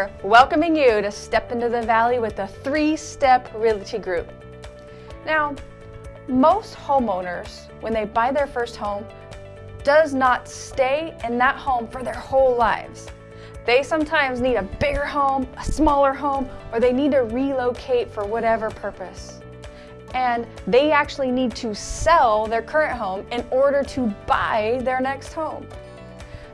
here, welcoming you to step into the valley with the three-step realty group. Now, most homeowners, when they buy their first home, does not stay in that home for their whole lives. They sometimes need a bigger home, a smaller home, or they need to relocate for whatever purpose. And they actually need to sell their current home in order to buy their next home.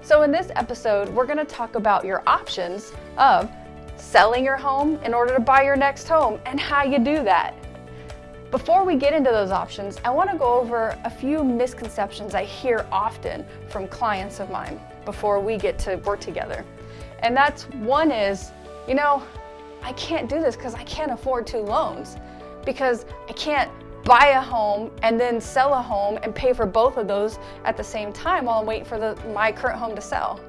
So in this episode, we're gonna talk about your options of selling your home in order to buy your next home and how you do that. Before we get into those options, I wanna go over a few misconceptions I hear often from clients of mine before we get to work together. And that's one is, you know, I can't do this because I can't afford two loans because I can't buy a home and then sell a home and pay for both of those at the same time while I'm waiting for the, my current home to sell.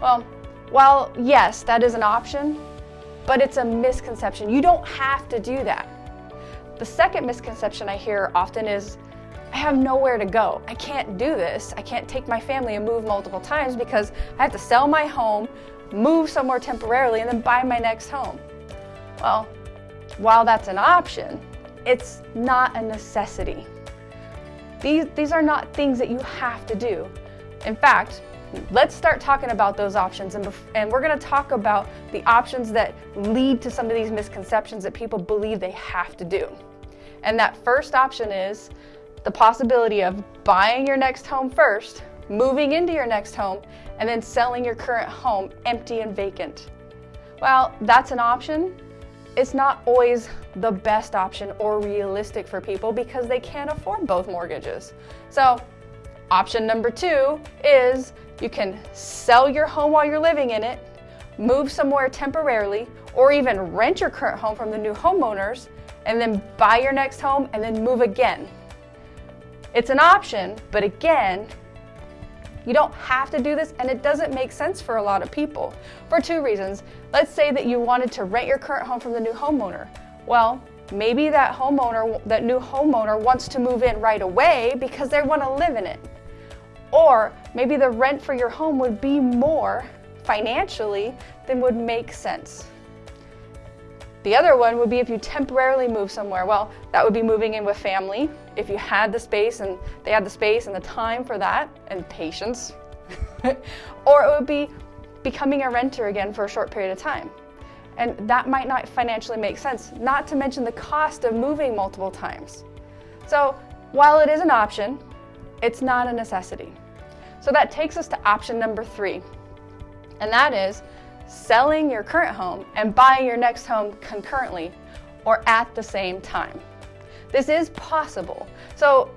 Well, while yes, that is an option, but it's a misconception. You don't have to do that. The second misconception I hear often is, I have nowhere to go. I can't do this. I can't take my family and move multiple times because I have to sell my home, move somewhere temporarily, and then buy my next home. Well, while that's an option, it's not a necessity. These, these are not things that you have to do. In fact, let's start talking about those options and, and we're gonna talk about the options that lead to some of these misconceptions that people believe they have to do. And that first option is the possibility of buying your next home first, moving into your next home, and then selling your current home empty and vacant. Well, that's an option. It's not always the best option or realistic for people because they can't afford both mortgages. So option number two is you can sell your home while you're living in it, move somewhere temporarily, or even rent your current home from the new homeowners, and then buy your next home and then move again. It's an option, but again, you don't have to do this and it doesn't make sense for a lot of people for two reasons. Let's say that you wanted to rent your current home from the new homeowner. Well, maybe that homeowner, that new homeowner wants to move in right away because they want to live in it. Or maybe the rent for your home would be more financially than would make sense. The other one would be if you temporarily move somewhere. Well, that would be moving in with family. If you had the space and they had the space and the time for that and patience. or it would be becoming a renter again for a short period of time. And that might not financially make sense, not to mention the cost of moving multiple times. So while it is an option, it's not a necessity. So that takes us to option number three, and that is selling your current home and buying your next home concurrently or at the same time. This is possible. So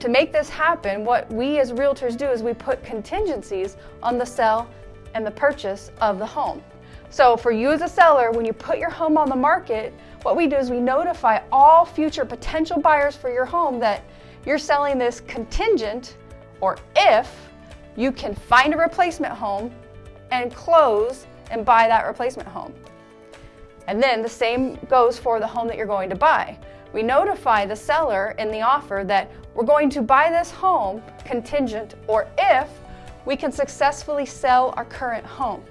to make this happen, what we as realtors do is we put contingencies on the sell and the purchase of the home. So for you as a seller, when you put your home on the market, what we do is we notify all future potential buyers for your home that you're selling this contingent or if you can find a replacement home and close and buy that replacement home. And then the same goes for the home that you're going to buy. We notify the seller in the offer that we're going to buy this home contingent or if we can successfully sell our current home.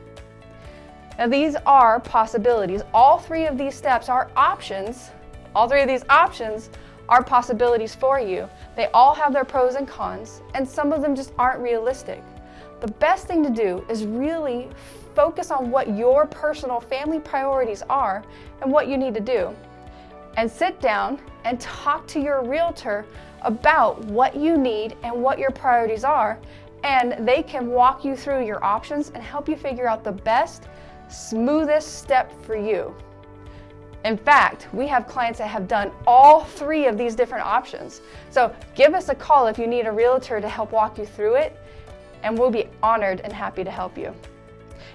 Now these are possibilities. All three of these steps are options. All three of these options are possibilities for you. They all have their pros and cons, and some of them just aren't realistic. The best thing to do is really focus on what your personal family priorities are and what you need to do. And sit down and talk to your realtor about what you need and what your priorities are. And they can walk you through your options and help you figure out the best, smoothest step for you. In fact, we have clients that have done all three of these different options. So give us a call if you need a realtor to help walk you through it, and we'll be honored and happy to help you.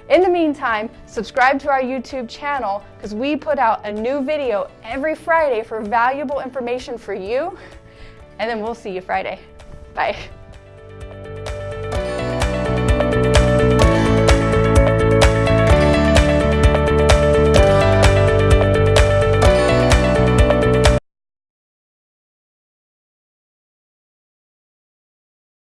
In the meantime, subscribe to our YouTube channel because we put out a new video every Friday for valuable information for you. And then we'll see you Friday. Bye.